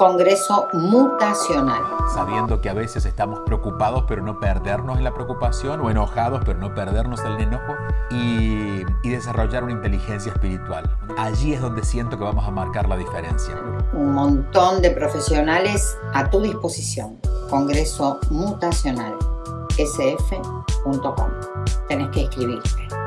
Congreso Mutacional. Sabiendo que a veces estamos preocupados pero no perdernos en la preocupación o enojados pero no perdernos en el enojo y, y desarrollar una inteligencia espiritual. Allí es donde siento que vamos a marcar la diferencia. Un montón de profesionales a tu disposición. Congreso Mutacional sf.com. Tenés que inscribirte.